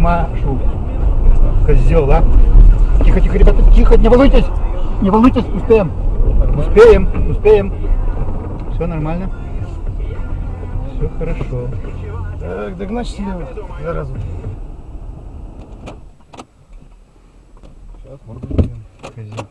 Машу. Козел, а? Тихо, тихо, ребята, тихо, не волнуйтесь. Не волнуйтесь, успеем. Успеем, успеем. Все нормально. Все хорошо. Так, догнать слева. заразу. Сейчас, морду. Козел.